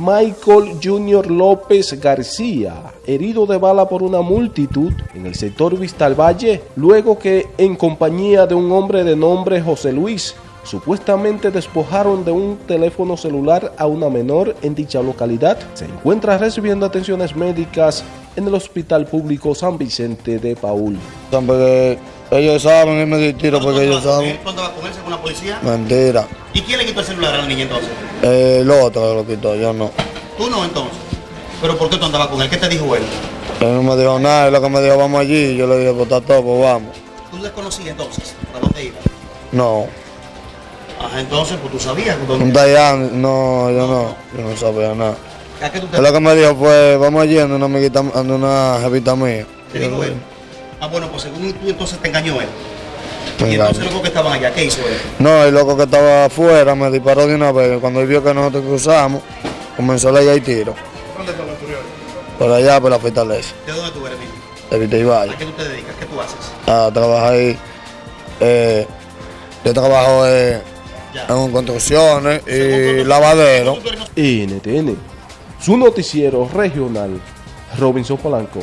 Michael Junior López García, herido de bala por una multitud en el sector Vistal Valle, luego que en compañía de un hombre de nombre José Luis, supuestamente despojaron de un teléfono celular a una menor en dicha localidad, se encuentra recibiendo atenciones médicas en el Hospital Público San Vicente de Paul. Ellos saben, él me dio tiro ¿Tú porque ellos saben. ¿Tú andabas con él según la policía? Mentira. ¿Y quién le quitó el celular a la niña entonces? Eh, el otro lo quitó, yo no. Tú no entonces. ¿Pero por qué tú andabas con él? ¿Qué te dijo él? Él no me dijo nada, él lo que me dijo, vamos allí. Yo le dije, pues está todo, pues vamos. ¿Tú le conocías entonces? ¿Para dónde iba? No. Ajá, entonces, pues tú sabías dónde Un Dayan, no, yo no. Yo no sabía nada. ¿A qué tú te Él lo que me dijo fue, vamos allí, anda una amiguita, anda una jevita mía. te dijo él? Ah, bueno, pues según tú entonces te engañó él. Me Y entonces engañó. luego que estaban allá, ¿qué hizo él? No, el loco que estaba afuera me disparó de una vez. Cuando él vio que nosotros cruzamos, comenzó a leer tiro. ¿Dónde fue lo ocurrió? Por allá, por la fortaleza. ¿De dónde tú eres, mismo? De Vita y Valle. ¿A qué tú te dedicas? ¿Qué tú haces? a trabajar ahí. Eh, yo trabajo eh, en construcciones y lavadero. NTN, su noticiero regional, Robinson Polanco.